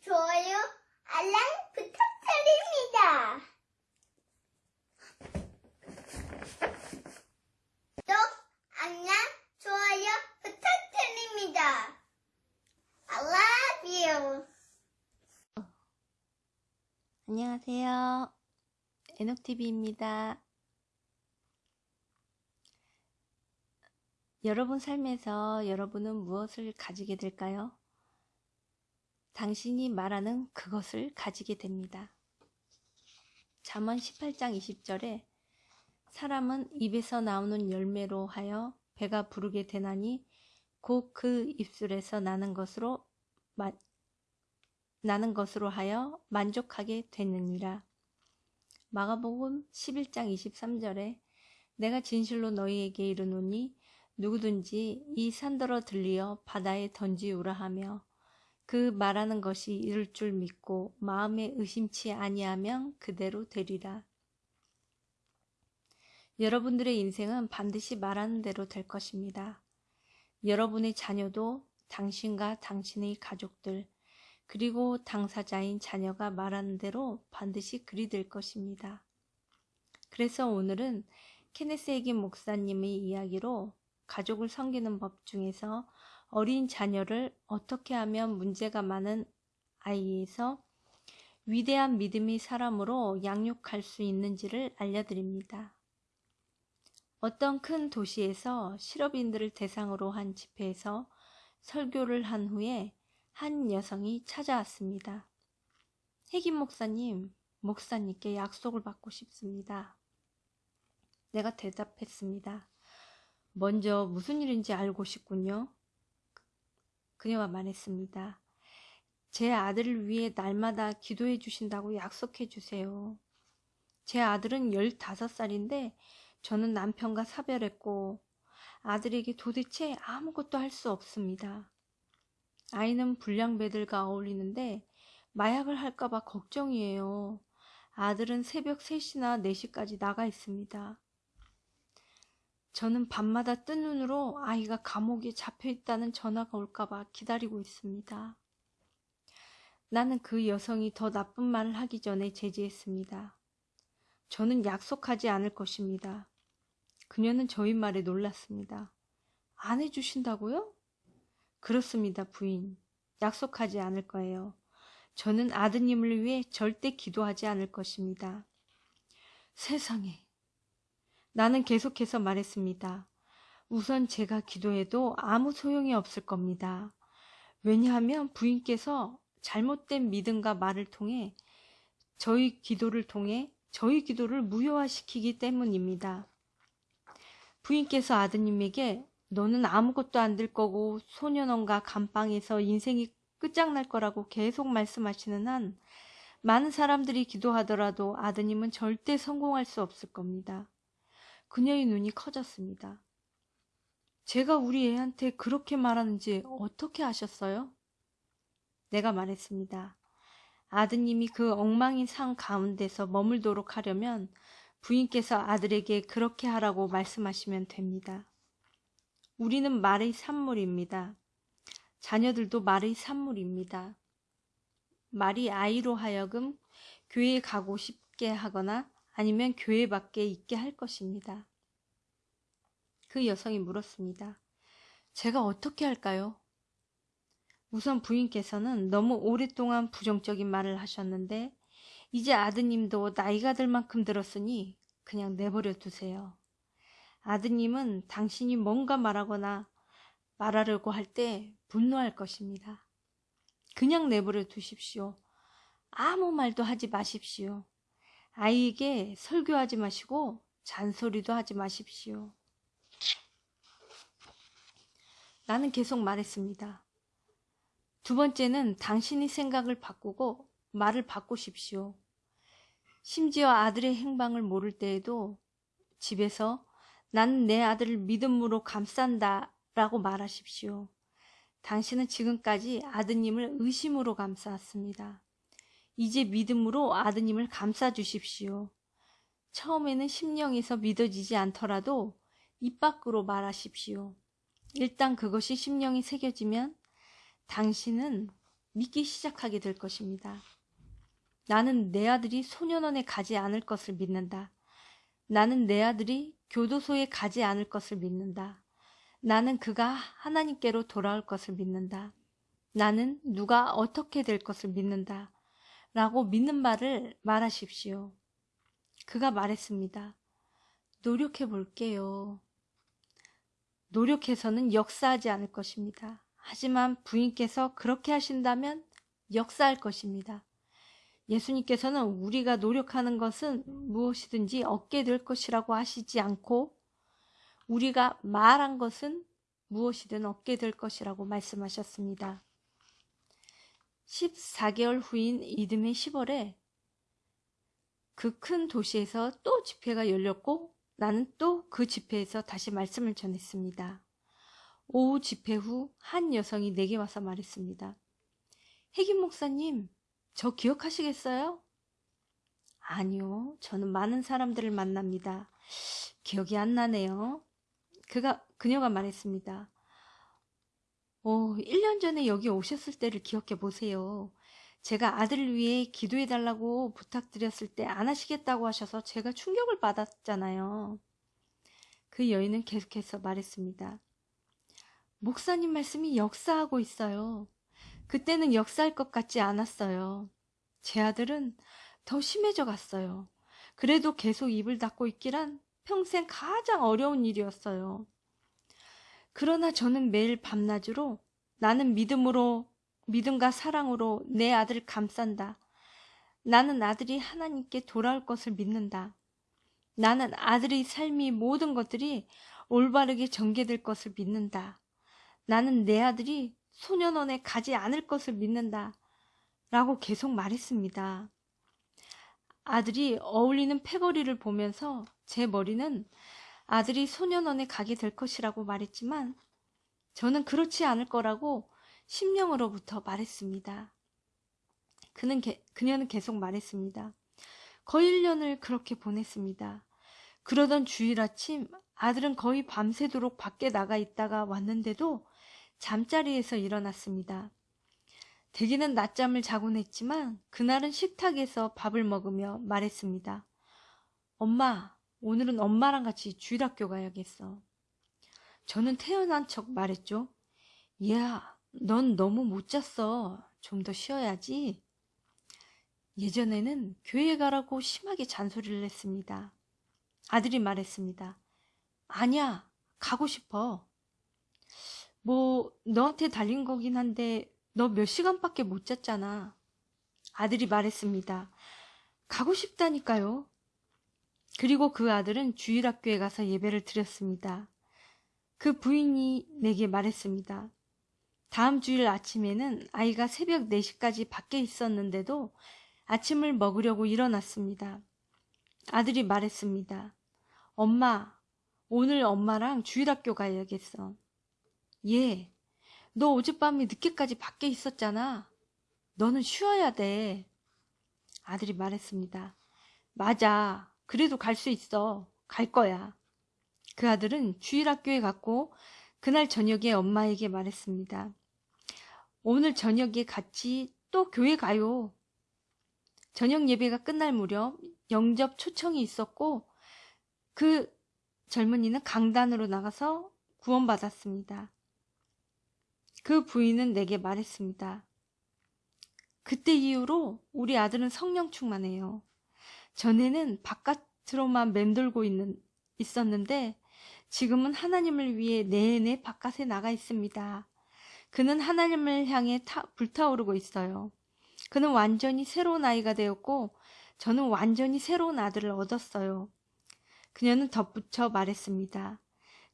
좋아요, 알람 부탁드립니다. 구독, 알람, 좋아요 부탁드립니다. I love you. 안녕하세요. 에녹TV입니다. 여러분 삶에서 여러분은 무엇을 가지게 될까요? 당신이 말하는 그것을 가지게 됩니다. 잠언 18장 20절에 사람은 입에서 나오는 열매로 하여 배가 부르게 되나니 곧 그 입술에서 나는 것으로 마, 나는 것으로 하여 만족하게 되느니라. 마가복음 11장 23절에 내가 진실로 너희에게 이르노니 누구든지 이 산더러 들리어 바다에 던지우라 하며 그 말하는 것이 이룰 줄 믿고 마음에 의심치 아니하면 그대로 되리라. 여러분들의 인생은 반드시 말하는 대로 될 것입니다. 여러분의 자녀도 당신과 당신의 가족들, 그리고 당사자인 자녀가 말하는 대로 반드시 그리 될 것입니다. 그래서 오늘은 케네스 에긴 목사님의 이야기로 가족을 섬기는 법 중에서 어린 자녀를 어떻게 하면 문제가 많은 아이에서 위대한 믿음의 사람으로 양육할 수 있는지를 알려드립니다. 어떤 큰 도시에서 실업인들을 대상으로 한 집회에서 설교를 한 후에 한 여성이 찾아왔습니다. 혜김 목사님, 목사님께 약속을 받고 싶습니다. 내가 대답했습니다. 먼저 무슨 일인지 알고 싶군요. 그녀가 말했습니다. 제 아들을 위해 날마다 기도해 주신다고 약속해 주세요. 제 아들은 15살인데 저는 남편과 사별했고 아들에게 도대체 아무것도 할 수 없습니다. 아이는 불량배들과 어울리는데 마약을 할까봐 걱정이에요. 아들은 새벽 3시나 4시까지 나가 있습니다. 저는 밤마다 뜬 눈으로 아이가 감옥에 잡혀 있다는 전화가 올까봐 기다리고 있습니다. 나는 그 여성이 더 나쁜 말을 하기 전에 제지했습니다. 저는 약속하지 않을 것입니다. 그녀는 저희 말에 놀랐습니다. 안 해주신다고요? 그렇습니다, 부인. 약속하지 않을 거예요. 저는 아드님을 위해 절대 기도하지 않을 것입니다. 세상에. 나는 계속해서 말했습니다. 우선 제가 기도해도 아무 소용이 없을 겁니다. 왜냐하면 부인께서 잘못된 믿음과 말을 통해 저희 기도를 통해 저희 기도를 무효화시키기 때문입니다. 부인께서 아드님에게 너는 아무것도 안 될 거고 소년원과 감방에서 인생이 끝장날 거라고 계속 말씀하시는 한 많은 사람들이 기도하더라도 아드님은 절대 성공할 수 없을 겁니다. 그녀의 눈이 커졌습니다. 제가 우리 애한테 그렇게 말하는지 어떻게 아셨어요? 내가 말했습니다. 아드님이 그 엉망인 상 가운데서 머물도록 하려면 부인께서 아들에게 그렇게 하라고 말씀하시면 됩니다. 우리는 말의 산물입니다. 자녀들도 말의 산물입니다. 말이 아이로 하여금 교회에 가고 싶게 하거나 아니면 교회 밖에 있게 할 것입니다. 그 여성이 물었습니다. 제가 어떻게 할까요? 우선 부인께서는 너무 오랫동안 부정적인 말을 하셨는데 이제 아드님도 나이가 들 만큼 들었으니 그냥 내버려 두세요. 아드님은 당신이 뭔가 말하거나 말하려고 할 때 분노할 것입니다. 그냥 내버려 두십시오. 아무 말도 하지 마십시오. 아이에게 설교하지 마시고 잔소리도 하지 마십시오. 나는 계속 말했습니다. 두 번째는 당신이 생각을 바꾸고 말을 바꾸십시오. 심지어 아들의 행방을 모를 때에도 집에서 나는 내 아들을 믿음으로 감싼다 라고 말하십시오. 당신은 지금까지 아드님을 의심으로 감싸왔습니다. 이제 믿음으로 아드님을 감싸 주십시오. 처음에는 심령에서 믿어지지 않더라도 입 밖으로 말하십시오. 일단 그것이 심령이 새겨지면 당신은 믿기 시작하게 될 것입니다. 나는 내 아들이 소년원에 가지 않을 것을 믿는다. 나는 내 아들이 교도소에 가지 않을 것을 믿는다. 나는 그가 하나님께로 돌아올 것을 믿는다. 나는 누가 어떻게 될 것을 믿는다. 라고 믿는 말을 말하십시오. 그가 말했습니다. 노력해 볼게요. 노력해서는 역사하지 않을 것입니다. 하지만 부인께서 그렇게 하신다면 역사할 것입니다. 예수님께서는 우리가 노력하는 것은 무엇이든지 얻게 될 것이라고 하시지 않고 우리가 말한 것은 무엇이든 얻게 될 것이라고 말씀하셨습니다. 14개월 후인 이듬해 10월에 그 큰 도시에서 또 집회가 열렸고 나는 또 그 집회에서 다시 말씀을 전했습니다. 오후 집회 후 한 여성이 내게 와서 말했습니다. 혜김 목사님, 저 기억하시겠어요? 아니요, 저는 많은 사람들을 만납니다. 기억이 안 나네요. 그가, 그녀가 말했습니다. 오, 1년 전에 여기 오셨을 때를 기억해 보세요. 제가 아들을 위해 기도해 달라고 부탁드렸을 때 안 하시겠다고 하셔서 제가 충격을 받았잖아요. 그 여인은 계속해서 말했습니다. 목사님 말씀이 역사하고 있어요. 그때는 역사할 것 같지 않았어요. 제 아들은 더 심해져 갔어요. 그래도 계속 입을 닫고 있기란 평생 가장 어려운 일이었어요. 그러나 저는 매일 밤낮으로 나는 믿음으로, 믿음과 사랑으로 내 아들을 감싼다. 나는 아들이 하나님께 돌아올 것을 믿는다. 나는 아들의 삶이 모든 것들이 올바르게 전개될 것을 믿는다. 나는 내 아들이 소년원에 가지 않을 것을 믿는다. 라고 계속 말했습니다. 아들이 어울리는 패거리를 보면서 제 머리는 아들이 소년원에 가게 될 것이라고 말했지만 저는 그렇지 않을 거라고 심령으로부터 말했습니다. 그는 게, 그녀는 계속 말했습니다. 거의 1년을 그렇게 보냈습니다. 그러던 주일 아침 아들은 거의 밤새도록 밖에 나가 있다가 왔는데도 잠자리에서 일어났습니다. 대기는 낮잠을 자곤 했지만 그날은 식탁에서 밥을 먹으며 말했습니다. 엄마, 오늘은 엄마랑 같이 주일학교 가야겠어. 저는 태어난 척 말했죠. 얘야, 넌 너무 못 잤어. 좀 더 쉬어야지. 예전에는 교회 가라고 심하게 잔소리를 했습니다. 아들이 말했습니다. 아니야, 가고 싶어. 뭐, 너한테 달린 거긴 한데, 너 몇 시간밖에 못 잤잖아. 아들이 말했습니다. 가고 싶다니까요. 그리고 그 아들은 주일학교에 가서 예배를 드렸습니다. 그 부인이 내게 말했습니다. 다음 주일 아침에는 아이가 새벽 4시까지 밖에 있었는데도 아침을 먹으려고 일어났습니다. 아들이 말했습니다. 엄마, 오늘 엄마랑 주일학교 가야겠어. 예, 너 어젯밤에 늦게까지 밖에 있었잖아. 너는 쉬어야 돼. 아들이 말했습니다. 맞아. 그래도 갈 수 있어. 갈 거야. 그 아들은 주일학교에 갔고 그날 저녁에 엄마에게 말했습니다. 오늘 저녁에 같이 또 교회 가요. 저녁 예배가 끝날 무렵 영접 초청이 있었고 그 젊은이는 강단으로 나가서 구원받았습니다. 그 부인은 내게 말했습니다. 그때 이후로 우리 아들은 성령 충만해요. 전에는 바깥으로만 맴돌고 있는, 있었는데 지금은 하나님을 위해 내내 바깥에 나가 있습니다. 그는 하나님을 향해 타, 불타오르고 있어요. 그는 완전히 새로운 아이가 되었고 저는 완전히 새로운 아들을 얻었어요. 그녀는 덧붙여 말했습니다.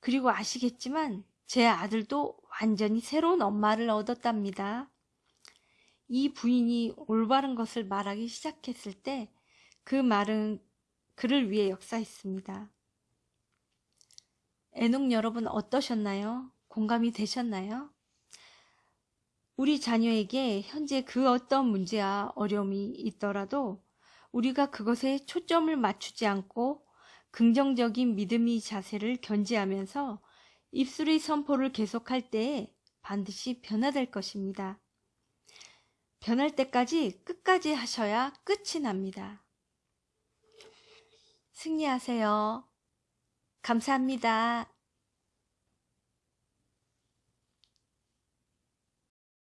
그리고 아시겠지만 제 아들도 완전히 새로운 엄마를 얻었답니다. 이 부인이 올바른 것을 말하기 시작했을 때 그 말은 그를 위해 역사했습니다. 애녹 여러분 어떠셨나요? 공감이 되셨나요? 우리 자녀에게 현재 그 어떤 문제와 어려움이 있더라도 우리가 그것에 초점을 맞추지 않고 긍정적인 믿음의 자세를 견지하면서 입술의 선포를 계속할 때에 반드시 변화될 것입니다. 변할 때까지 끝까지 하셔야 끝이 납니다. 승리하세요. 감사합니다.